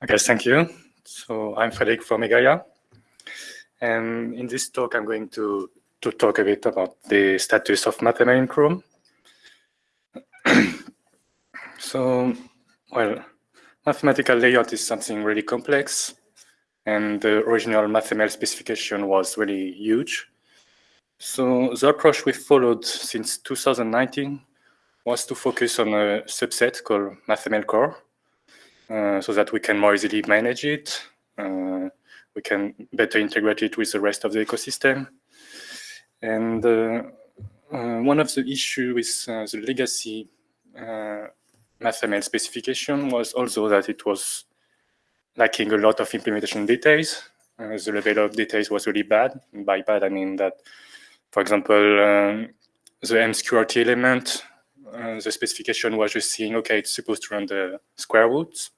Okay, thank you. So I'm Frederic from Igalia. And in this talk, I'm going to, to talk a bit about the status of MathML in Chrome. so, well, mathematical layout is something really complex. And the original MathML specification was really huge. So the approach we followed since 2019 was to focus on a subset called MathML core so that we can more easily manage it. Uh, we can better integrate it with the rest of the ecosystem. And uh, uh one of the issues with uh, the legacy uh, MathML specification was also that it was lacking a lot of implementation details. the level of details was really bad. And by bad, I mean that, for example, um, the MSQRT element, the specification was just saying, okay, it's supposed to run the square roots.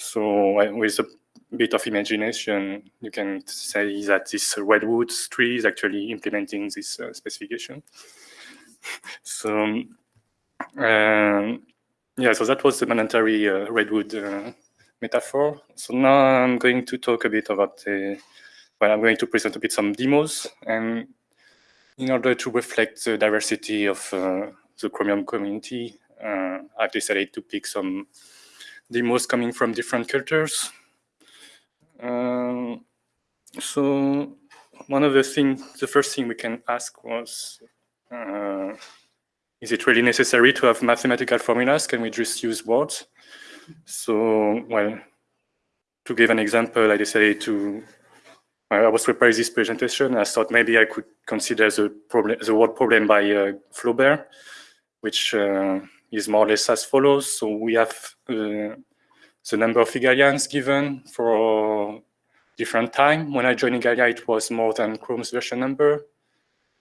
So with a bit of imagination, you can say that this redwood tree is actually implementing this uh, specification. so um, yeah, so that was the mandatory uh, redwood uh, metaphor. So now I'm going to talk a bit about, uh, well, I'm going to present a bit some demos and in order to reflect the diversity of uh, the Chromium community, uh, I've decided to pick some demos coming from different cultures. Um, so one of the things, the first thing we can ask was, uh, is it really necessary to have mathematical formulas? Can we just use words? So, well, to give an example, I decided to, I was preparing this presentation. I thought maybe I could consider the problem, the word problem by uh, Flaubert, which uh, is more or less as follows. So we have uh, the number of Igalians given for different time. When I joined Igalia, it was more than Chrome's version number.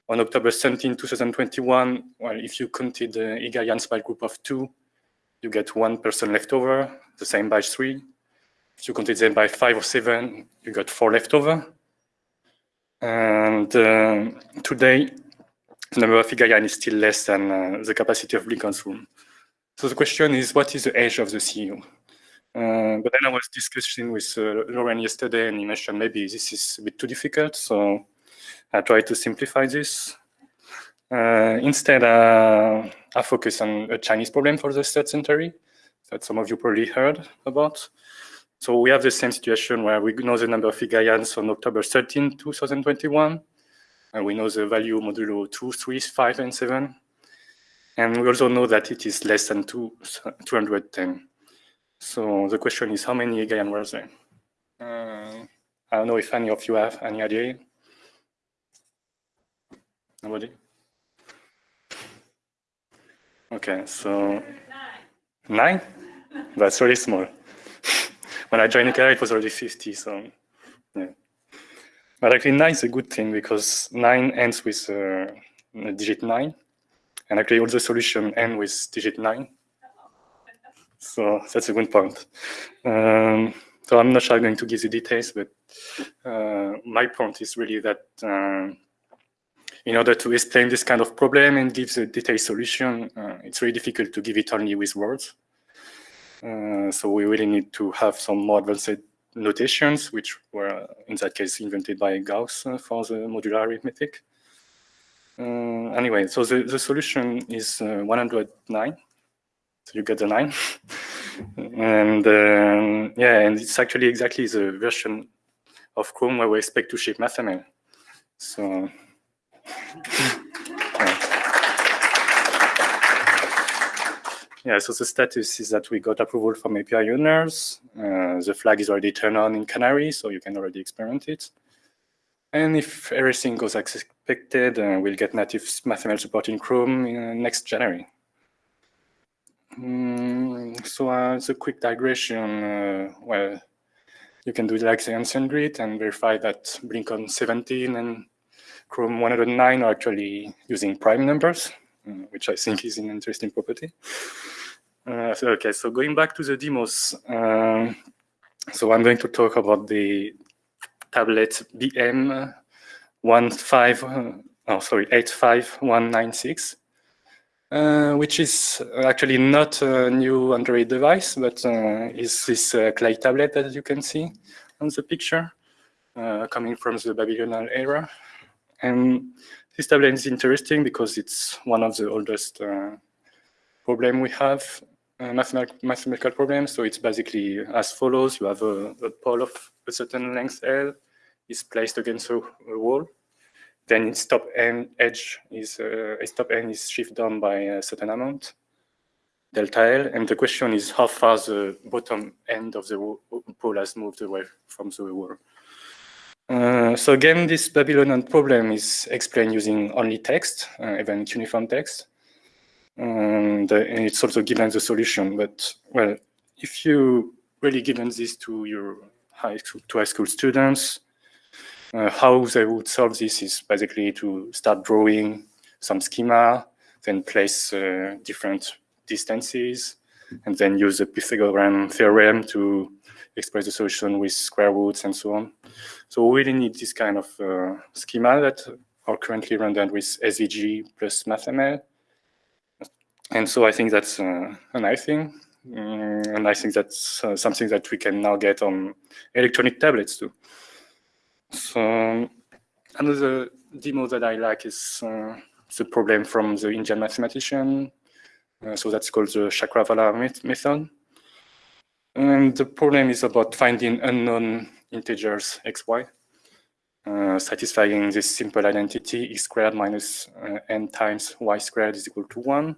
On October 17, 2021, well, if you counted the Igalians by group of two, you get one person left over, the same by three. If you counted them by five or seven, you got four left over. And uh, today, the number of Igalian is still less than uh, the capacity of Lincoln's room. So the question is, what is the age of the CEO? Uh, but then I was discussing with uh, Lauren yesterday, and he mentioned maybe this is a bit too difficult, so I tried to simplify this. Uh, instead, uh, I focus on a Chinese problem for the third century that some of you probably heard about. So we have the same situation where we know the number of Igalians on October 13, 2021, and we know the value modulo 2, 3, 5, and 7. And we also know that it is less than two, 210. So the question is, how many Igalian were there? Uh, I don't know if any of you have any idea. Nobody? Okay, so nine? That's really small. when I joined Igalia, it was already 50, so yeah. But actually nine is a good thing because nine ends with uh, digit nine. And actually all the solution end with digit nine. So that's a good point. Um, so I'm not sure I'm going to give the details, but uh, my point is really that uh, in order to explain this kind of problem and give the detailed solution, uh, it's really difficult to give it only with words. Uh, so we really need to have some more advanced notations, which were in that case invented by Gauss uh, for the modular arithmetic. Uh, anyway, so the, the solution is 109. So you get the nine. and um, yeah, and it's actually exactly the version of Chrome where we expect to ship MathML. So yeah. so the status is that we got approval from API owners. Uh, the flag is already turned on in Canary, so you can already experiment it. And if everything goes as expected, uh, we'll get native MathML support in Chrome in, uh, next January. Mm, so uh, it's a quick digression. Uh, well, you can do like the ancient grid and verify that BlinkOn 17 and Chrome 109 are actually using prime numbers, uh, which I think is an interesting property. Uh, so, okay, so going back to the demos. Um, so I'm going to talk about the tablet BM 15, oh, sorry, 85196. uh, which is actually not a new Android device, but uh, is this uh, clay tablet that you can see on the picture, uh, coming from the Babylonian era. And this tablet is interesting because it's one of the oldest uh, problem we have, uh, mathematical, problems. So it's basically as follows. You have a, a pole of a certain length L is placed against a, a wall then its top end edge is uh, its top end is shifted down by a certain amount, delta L, and the question is how far the bottom end of the pole has moved away from the wall. Uh, so again, this Babylonian problem is explained using only text, uh, even cuneiform text. And, uh, and, it's also given the solution. But well, if you really given this to your high school, to high school students, uh, how they would solve this is basically to start drawing some schema, then place uh, different distances, and then use the Pythagorean theorem to express the solution with square roots and so on. So we really need this kind of uh, schema that are currently rendered with SVG plus MathML. And so I think that's uh, a nice thing. Mm, and I think that's uh, something that we can now get on electronic tablets too. So another demo that I like is uh, the problem from the Indian mathematician. Uh, so that's called the Chakravala method. And the problem is about finding unknown integers xy, uh, satisfying this simple identity x squared minus uh, n times y squared is equal to 1.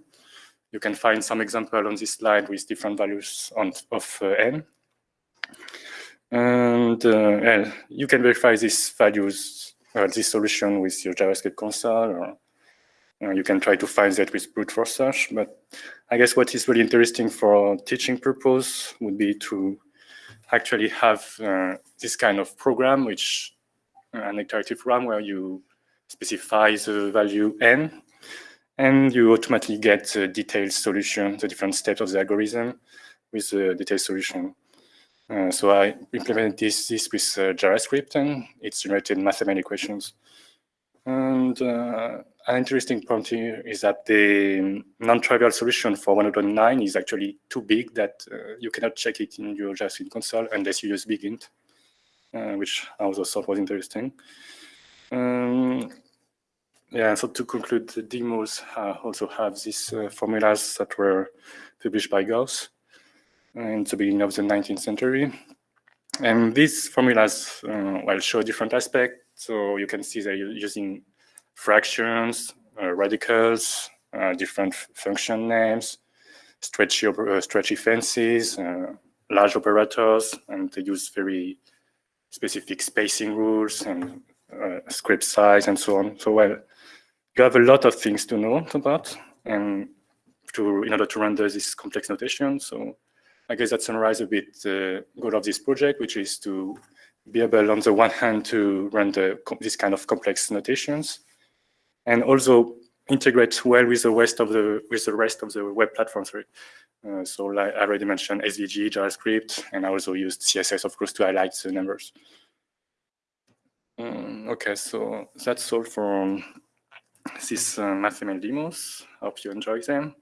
You can find some example on this slide with different values on, of uh, n. And uh, you can verify these values, uh, this solution with your JavaScript console, or uh, you can try to find that with brute force search. But I guess what is really interesting for teaching purpose would be to actually have uh, this kind of program, which uh, an iterative program where you specify the value n, and you automatically get the detailed solution, the different steps of the algorithm with the detailed solution. Uh, so I implemented this, this with uh, JavaScript and it's generated mathematical equations. And uh, an interesting point here is that the non-trivial solution for 109 is actually too big that uh, you cannot check it in your JavaScript console unless you use BigInt, uh, which I also thought was interesting. Um, yeah, so to conclude, the demos also have these formulas that were published by Gauss in the beginning of the 19th century. And these formulas uh, well show different aspects. So you can see they're using fractions, uh, radicals, uh, different function names, stretchy, uh, stretchy fences, uh, large operators, and they use very specific spacing rules and uh, script size and so on. So well, you have a lot of things to know about and to in order to render this complex notation. So I guess that summarizes a bit the goal of this project, which is to be able, on the one hand, to render this kind of complex notations, and also integrate well with the rest of the with the rest of the web platforms. Right? Uh, so, like I already mentioned, SVG, JavaScript, and I also used CSS, of course, to highlight the numbers. Um, okay, so that's all for is uh, MathML demos. Hope you enjoy them.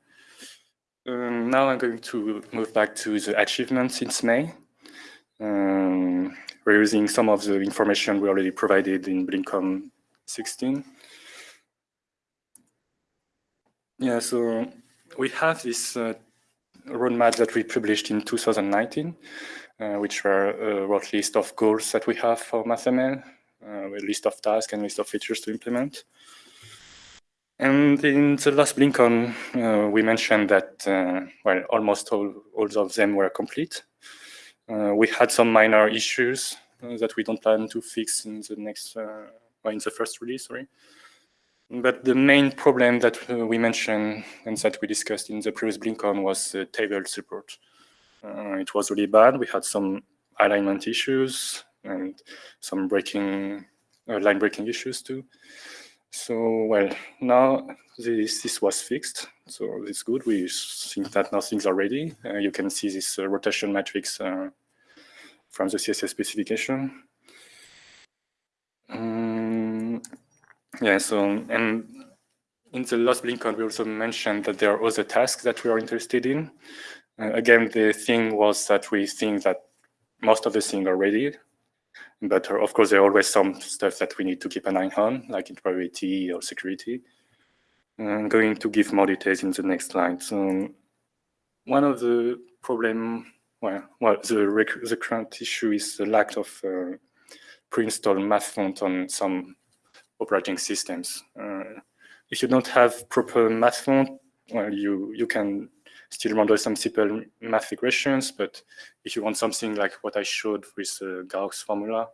Um, now I'm going to move back to the achievements since May. Um, we're using some of the information we already provided in BlinkOn 16. Yeah, so we have this uh, roadmap that we published in 2019, uh, which were a rough list of goals that we have for MathML, uh, a list of tasks and list of features to implement. And in the last BlinkOn, uh, we mentioned that, uh, well, almost all, all of them were complete. Uh, we had some minor issues uh, that we don't plan to fix in the next, uh, or in the first release, sorry. But the main problem that uh, we mentioned and that we discussed in the previous BlinkOn was table support. it was really bad. We had some alignment issues and some breaking, line breaking issues too. So, well, now this, this was fixed, so it's good. We think that now things are ready. Uh, you can see this uh, rotation matrix uh, from the CSS specification. Um, yeah, so, and in the last BlinkOn, we also mentioned that there are other tasks that we are interested in. Uh, again, the thing was that we think that most of the things are ready, but uh, of course, there are always some stuff that we need to keep an eye on, like interoperability or security. I'm going to give more details in the next slide. So one of the problem, well, well the, the current issue is the lack of uh, pre-installed math font on some operating systems. Uh, if you don't have proper math font, well, you, you can still render some simple math equations, but if you want something like what I showed with the Gauss formula,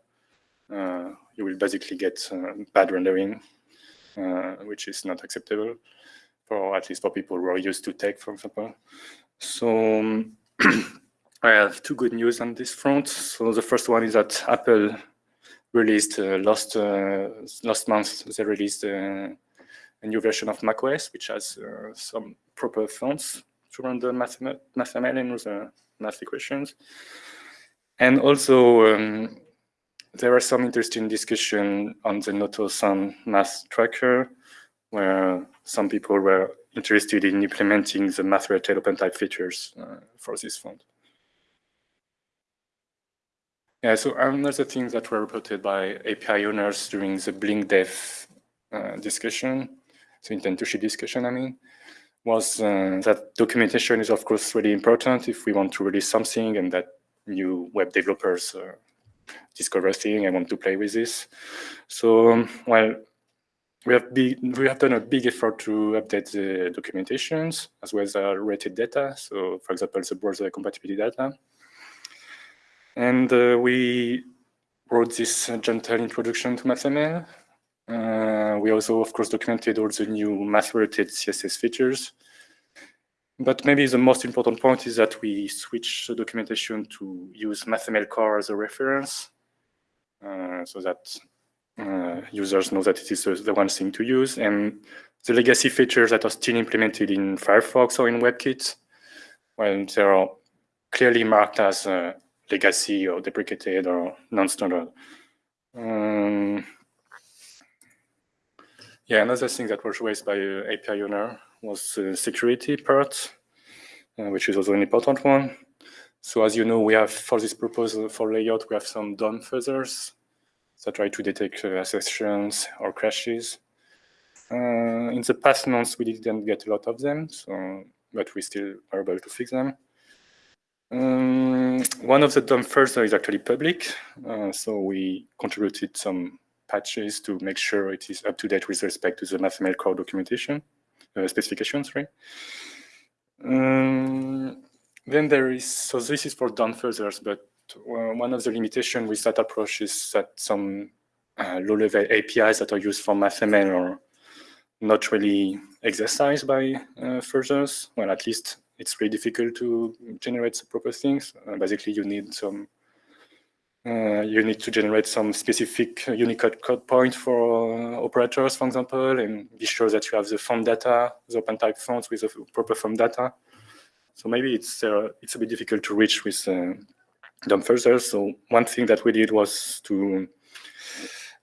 uh, you will basically get uh, bad rendering, uh, which is not acceptable, for at least for people who are used to TeX, for example. So um, I have two good news on this front. So the first one is that Apple released uh, last uh, last month. They released uh, a new version of macOS, which has some proper fonts to run the MathML math and the math equations. And also, um, there are some interesting discussion on the Noto-san math tracker, where some people were interested in implementing the math-related OpenType features uh, for this font. Yeah, so another thing that were reported by API owners during the Blink Dev uh, discussion, so intent to ship discussion, I mean, was uh, that documentation is of course really important if we want to release something and that new web developers uh, discover thing and want to play with this. So, um, well, we have, we have done a big effort to update the documentations as well as the rated data. So, for example, the browser compatibility data. And uh, we wrote this gentle introduction to MathML. Uh, we also, of course, documented all the new math-related CSS features. But maybe the most important point is that we switch the documentation to use MathML core as a reference uh, so that uh, users know that it is the, one thing to use. And the legacy features that are still implemented in Firefox or in WebKit, well, they are clearly marked as uh, legacy or deprecated or non-standard. Um, yeah, another thing that was raised by uh, API owner was the security part, uh, which is also an important one. So as you know, we have for this proposal for layout, we have some DOM fuzzers that try to detect uh, accessions or crashes. Uh, in the past months, we didn't get a lot of them, so but we still are able to fix them. Um, one of the DOM fuzzer is actually public, uh, so we contributed some patches to make sure it is up to date with respect to the MathML core documentation uh, specifications, right? Um, then there is, so this is for DOM fuzzers, but uh, one of the limitation with that approach is that some uh, low-level APIs that are used for MathML are not really exercised by uh, fuzzers. Well, at least it's really difficult to generate the proper things. Uh, basically, you need some uh, you need to generate some specific Unicode code point for uh, operators, for example, and be sure that you have the font data, the OpenType fonts with the proper font data. So maybe it's uh, it's a bit difficult to reach with uh, fuzzers. So one thing that we did was to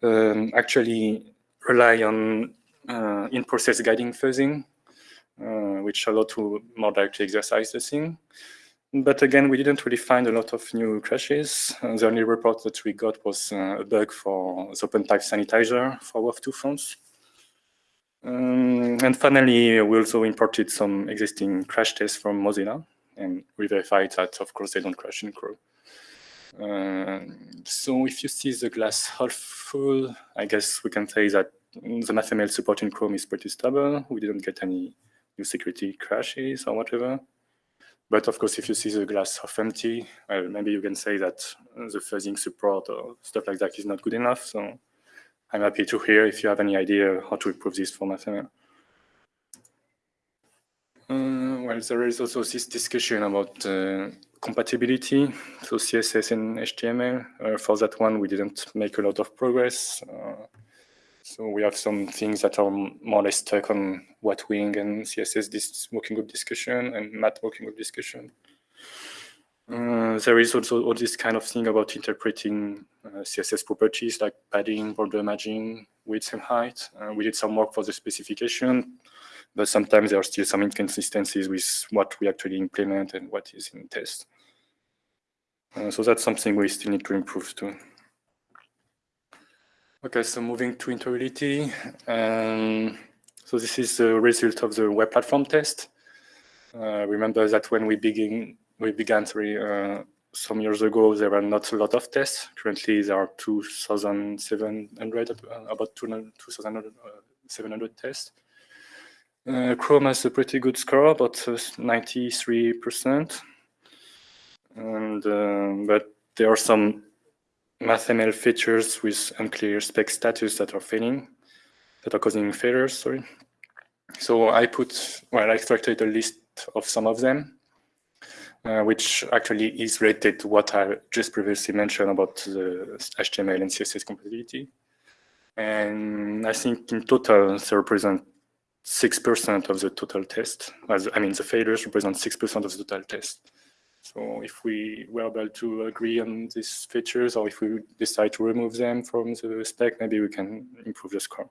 um, actually rely on uh, in-process guiding fuzzing, uh, which allowed to more directly exercise the thing. But again, we didn't really find a lot of new crashes. Uh, the only report that we got was uh, a bug for the OpenType sanitizer for WOFF2 fonts. Um, and finally, we also imported some existing crash tests from Mozilla, and we verified that, of course, they don't crash in Chrome. Uh, so if you see the glass half full, I guess we can say that the MathML support in Chrome is pretty stable. We didn't get any new security crashes or whatever. But of course, if you see the glass half empty, well, maybe you can say that the fuzzing support or stuff like that is not good enough. So I'm happy to hear if you have any idea how to improve this for MathML. Uh, well, there is also this discussion about uh, compatibility, so CSS and HTML. Uh, for that one, we didn't make a lot of progress. So we have some things that are more or less stuck on WHATWG and CSS this working group discussion and math working group discussion. Uh, there is also all this kind of thing about interpreting uh, CSS properties like padding, border margin, width and height. Uh, we did some work for the specification. but sometimes there are still some inconsistencies with what we actually implement and what is in test. Uh, so that's something we still need to improve too. Okay, so moving to interoperability. Um, so this is the result of the web platform test. Uh, remember that when we begin, we began uh, some years ago, there were not a lot of tests. Currently, there are 2,700, uh, about 2,700 tests. Uh, Chrome has a pretty good score, about 93%. And, uh, but there are some MathML features with unclear spec status that are failing, that are causing failures, sorry. So I put, well, I extracted a list of some of them, uh, which actually is related to what I just previously mentioned about the HTML and CSS compatibility. And I think in total, they represent 6% of the total test. As, I mean, the failures represent 6% of the total test. So if we were able to agree on these features, or if we decide to remove them from the spec, maybe we can improve the score.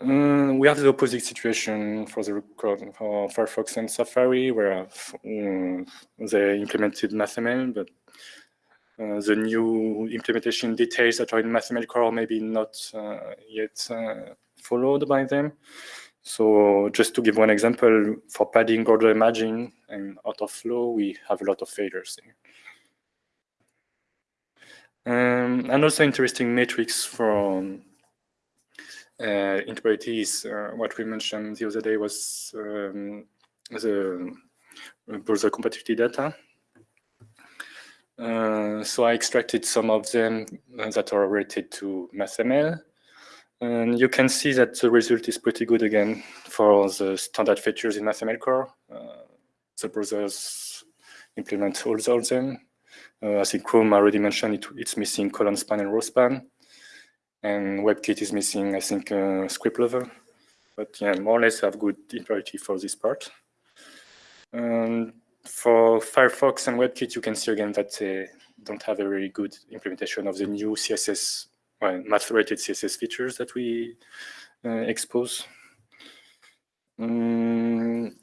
Uh, we have the opposite situation for the for Firefox and Safari, where um, they implemented MathML, but uh, the new implementation details that are in MathML core maybe not uh, yet uh, followed by them. So just to give one example, for padding order imaging and out of flow, we have a lot of failures. Um, and also interesting metrics from uh, is uh, what we mentioned the other day was um, the browser compatibility data. Uh, so I extracted some of them that are related to MathML. And you can see that the result is pretty good again for the standard features in MathML core. Uh, the browsers implement all of them. Uh, I think Chrome already mentioned it, it's missing column span and row span. And WebKit is missing, I think, uh, script level. But yeah, more or less have good interoperability for this part. And for Firefox and WebKit, you can see again that they don't have a very good implementation of the new CSS well, math-related CSS features that we uh, expose. Um,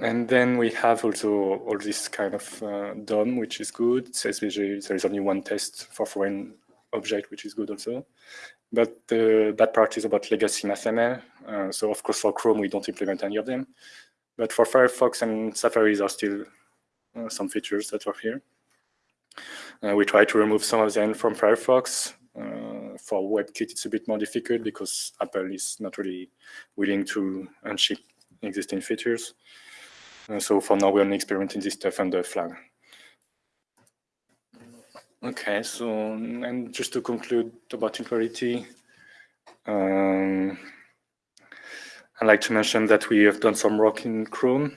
and then we have also all this kind of uh, DOM, which is good. SVG, there is only one test for foreign object, which is good also. But the bad part is about legacy MathML. Uh, so of course, for Chrome, we don't implement any of them. But for Firefox and Safari, there are still uh, some features that are here. Uh, we try to remove some of them from Firefox. Uh, for WebKit, it's a bit more difficult because Apple is not really willing to unship existing features. So for now, we're only experimenting this stuff under flag. Okay, so and just to conclude about interoperability, um, I'd like to mention that we have done some work in Chrome,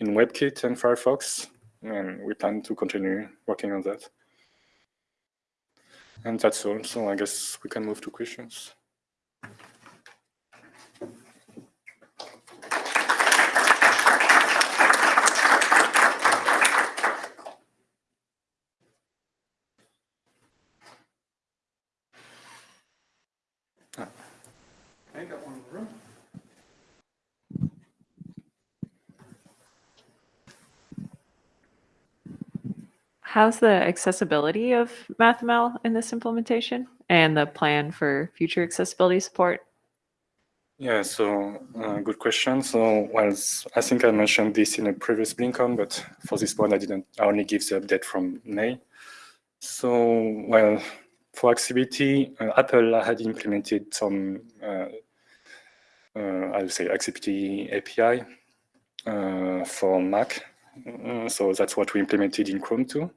in WebKit and Firefox, and we plan to continue working on that. And that's all. So I guess we can move to questions. How's the accessibility of MathML in this implementation and the plan for future accessibility support? Yeah, so uh, good question. So, well, I think I mentioned this in a previous BlinkOn, but for this one, I didn't. I only give the update from May. So, well, for accessibility, uh, Apple had implemented some, uh, uh I would say, accessibility API uh, for Mac. Uh, so that's what we implemented in Chrome too.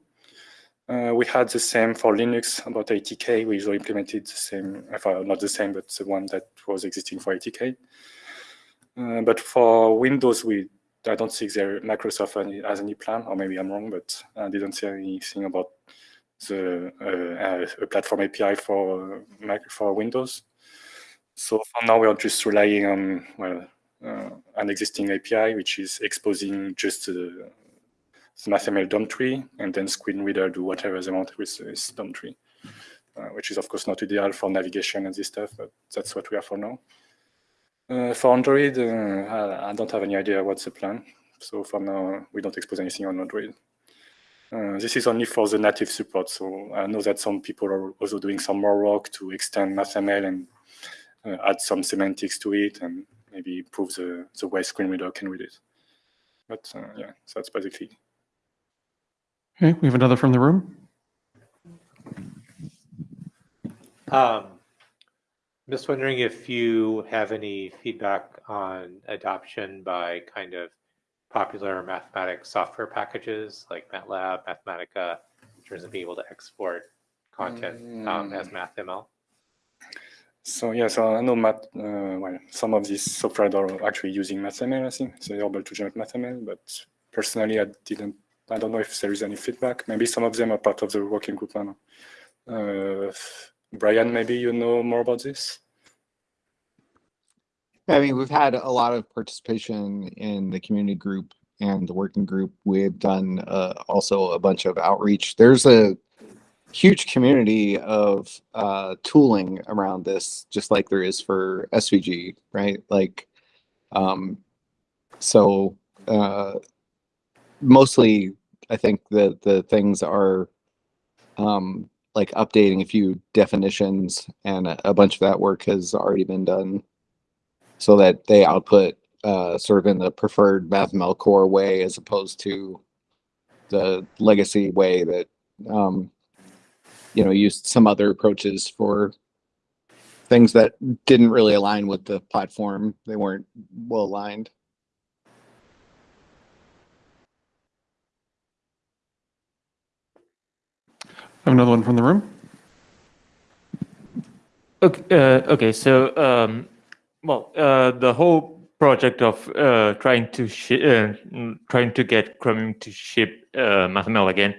Uh, we had the same for Linux about ATK. We also implemented the same, well, not the same, but the one that was existing for ATK. Uh, but for Windows, we I don't think there Microsoft has any plan, or maybe I'm wrong, but I didn't see anything about the uh, a platform API for for Windows. So for now, we are just relying on well uh, an existing API, which is exposing just MathML DOM tree, and then screen reader do whatever they want with this DOM tree, uh, which is of course not ideal for navigation and this stuff, but that's what we are for now. Uh, for Android, uh, I, don't have any idea what's the plan. So for now, we don't expose anything on Android. Uh, this is only for the native support. So I know that some people are also doing some more work to extend MathML and uh, add some semantics to it and maybe improve the, the way screen reader can read it. But uh, yeah, that's basically. Okay, we have another from the room. Um, just wondering if you have any feedback on adoption by kind of popular mathematics software packages like MATLAB, Mathematica, in terms of being able to export content um, as MathML? So yeah, so I know math, uh, well, some of these software are actually using MathML, I think, so they're able to generate MathML, but personally, I didn't, I don't know if there is any feedback. Maybe some of them are part of the working group. Uh, Brian, maybe you know more about this? I mean, we've had a lot of participation in the community group and the working group. We've done uh, also a bunch of outreach. There's a huge community of uh, tooling around this, just like there is for SVG, right? Like, um, so uh, mostly, I think the the things are um, like updating a few definitions, and a, a bunch of that work has already been done so that they output uh, sort of in the preferred MathML core way as opposed to the legacy way that um, you know used some other approaches for things that didn't really align with the platform. They weren't well aligned. Another one from the room. Okay, uh, okay so um, well, uh, the whole project of uh, trying to uh, trying to get Chromium to ship uh, MathML again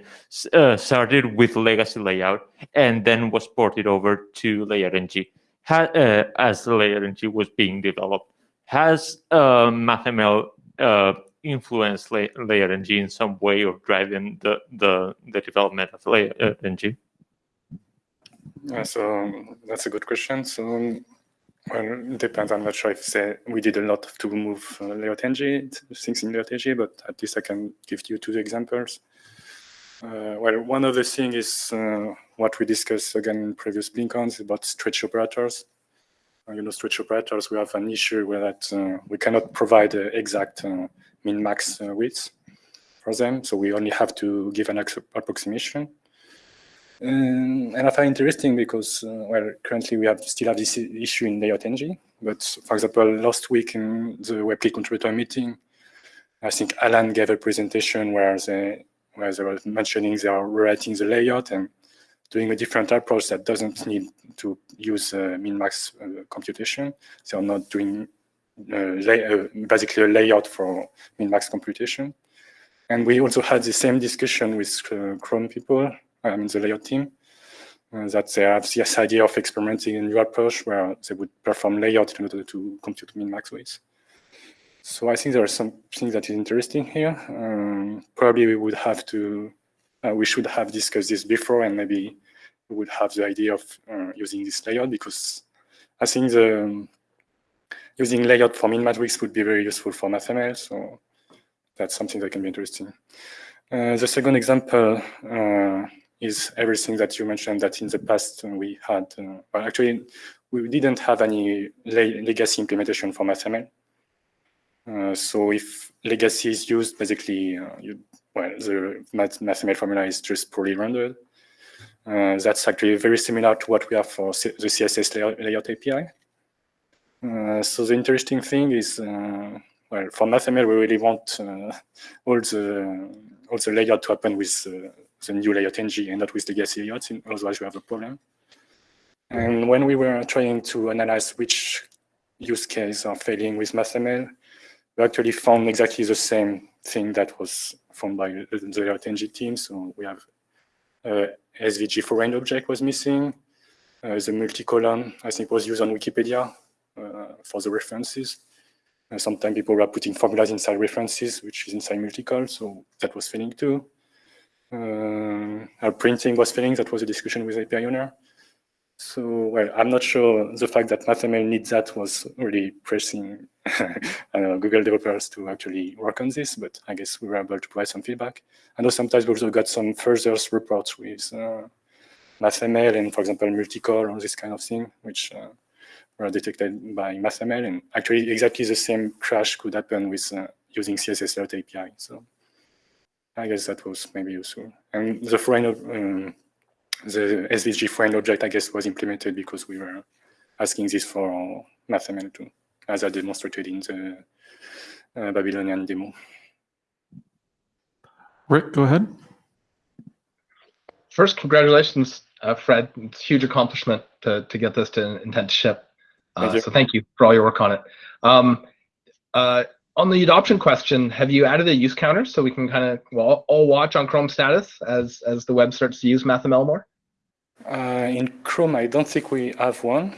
uh, started with legacy layout and then was ported over to LayoutNG as LayoutNG was being developed. Has MathML uh, influenced La LayoutNG in some way or driving the, the, the development of LayoutNG? Yeah, so that's a good question. So well, it depends. I'm not sure if say we did a lot to move uh, LayoutNG, things in LayoutNG, but at least I can give you two examples. Uh, well, one of the things is uh, what we discussed again in previous BlinkOns about stretch operators. Uh, you know, stretch operators, we have an issue where that uh, we cannot provide exact uh, min-max width for them, so we only have to give an approximation. Um, and I find interesting because, uh, well, currently we have still have this issue in layout NG. But for example, last week in the WebKit contributor meeting, I think Alan gave a presentation where they, where they were mentioning they are rewriting the layout and doing a different approach that doesn't need to use uh, min-max uh, computation. They are not doing uh, uh, basically a layout for min-max computation. And we also had the same discussion with uh, Chrome people I mean the layout team, uh, that they have this idea of experimenting a new approach where they would perform layout in order to compute min-max weights. So I think there are some things that is interesting here. Um, probably we would have to, uh, we should have discussed this before and maybe we would have the idea of uh, using this layout because I think the using layout for min-matrix would be very useful for MathML. So that's something that can be interesting. Uh, the second example uh, is everything that you mentioned that in the past we had, uh, well, actually, we didn't have any legacy implementation for MathML. Uh, so if legacy is used, basically, uh, you, well, the math MathML formula is just poorly rendered. Uh, that's actually very similar to what we have for C the CSS layout API. Uh, so the interesting thing is, uh, well, for MathML, we really want all the all the layout to happen with the new layout ng and not with the legacy layouts, otherwise we have a problem. And when we were trying to analyze which use case are failing with MathML, we actually found exactly the same thing that was found by the layout ng team. So we have uh, SVG for end object was missing. Uh, the multi-column, I think, was used on Wikipedia uh, for the references. Uh, sometimes people were putting formulas inside references, which is inside multi-col, so that was failing too. Uh, our printing was failing. That was a discussion with API owner. So, well, I'm not sure the fact that MathML needs that was really pressing know, Google developers to actually work on this, but I guess we were able to provide some feedback. I know sometimes we also got some further reports with uh, MathML and, for example, multicol or this kind of thing, which uh, were detected by MathML. And actually, exactly the same crash could happen with uh, using CSS Layout API. So I guess that was maybe useful. And the foreign, um, the SVG foreign object, I guess, was implemented because we were asking this for MathML too, as I demonstrated in the uh, Babylonian demo. Rick, go ahead. First, congratulations, uh, Fred. It's a huge accomplishment to, to get this to intent to ship. Uh, So thank you for all your work on it. Um, uh, on the adoption question, have you added a use counter so we can kind of well all watch on Chrome status as as the web starts to use MathML more? Uh, in Chrome, I don't think we have one.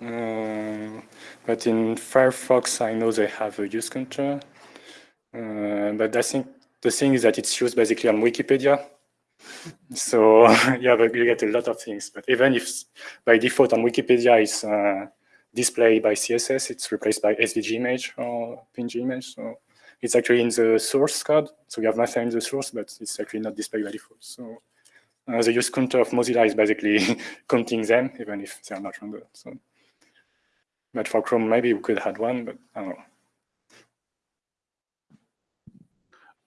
Uh, but in Firefox, I know they have a use counter. Uh, but I think the thing is that it's used basically on Wikipedia. So you, have a, you get a lot of things. But even if by default on Wikipedia it's displayed by CSS, it's replaced by SVG image or PNG image. So it's actually in the source code. So you have nothing in the source, but it's actually not displayed by default. So uh, the use counter of Mozilla is basically counting them, even if they're not rendered. So, but for Chrome, maybe we could add one, but I don't know.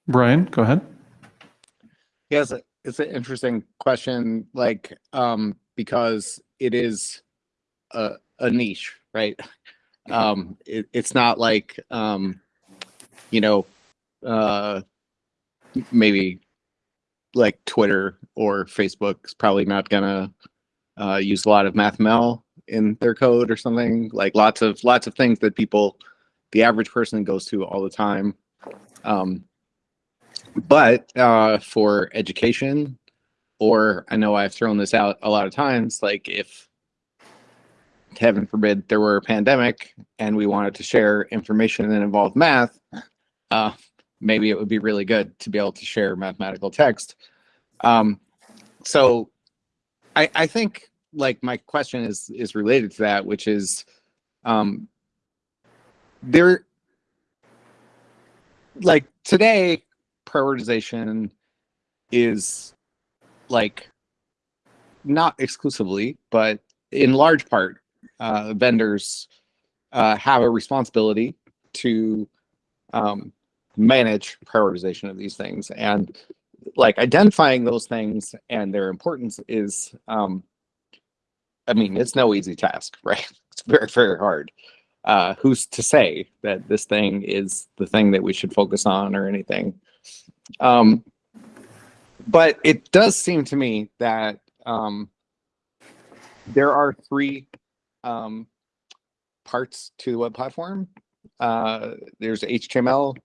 Brian, go ahead. Yes, it's, it's an interesting question, like, um, because it is a, a niche, right? Um, it, it's not like, um, you know, uh, maybe like Twitter or Facebook is probably not gonna uh, use a lot of MathML in their code or something. Like lots of lots of things that people, the average person goes to all the time. Um, but uh, for education, or I know I've thrown this out a lot of times, like if heaven forbid there were a pandemic and we wanted to share information that involved math, uh, maybe it would be really good to be able to share mathematical text. Um, so I, I think like my question is is related to that, which is um, there like today prioritization is like not exclusively, but in large part, uh, vendors uh, have a responsibility to um, manage prioritization of these things. And like identifying those things and their importance is, um, I mean, it's no easy task, right? It's very, very hard. Uh, who's to say that this thing is the thing that we should focus on or anything? Um, but it does seem to me that um, there are three um, parts to the web platform. Uh, there's HTML.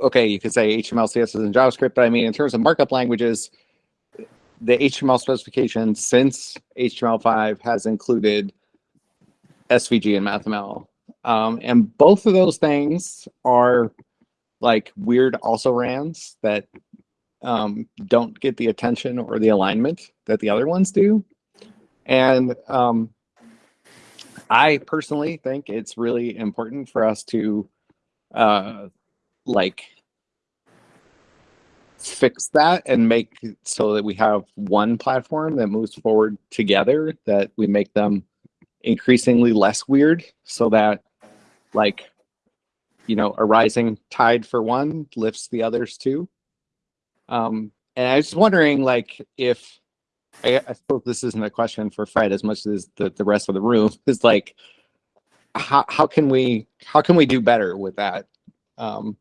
Okay, you could say HTML, CSS, and JavaScript, but I mean, in terms of markup languages, the HTML specification since HTML5 has included SVG and MathML. Um, and both of those things are like weird also rans that um, don't get the attention or the alignment that the other ones do. And um, I personally think it's really important for us to uh, like fix that and make so that we have one platform that moves forward together, that we make them increasingly less weird so that like you know, a rising tide for one lifts the others too. Um, and I was wondering, like, if I, I suppose this isn't a question for Fred as much as the, the rest of the room is like, how how can we how can we do better with that? Um,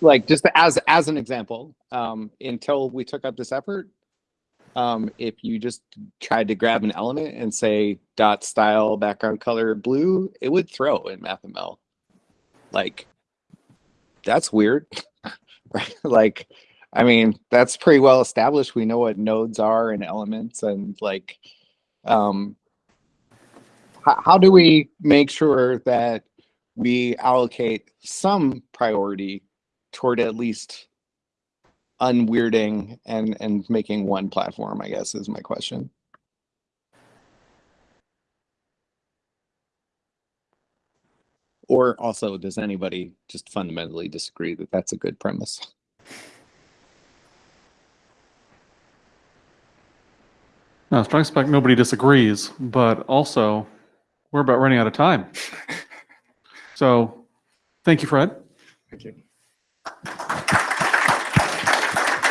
like just as as an example, um, until we took up this effort, um, if you just tried to grab an element and say dot style background color blue, it would throw in MathML. Like, that's weird, right? like, I mean, that's pretty well established. We know what nodes are and elements and like, um, how, how do we make sure that we allocate some priority toward at least unweirding and and making one platform? I guess is my question. Or also, does anybody just fundamentally disagree that that's a good premise? Now, strong suspect nobody disagrees, but also we're about running out of time. So thank you, Fred. Thank you.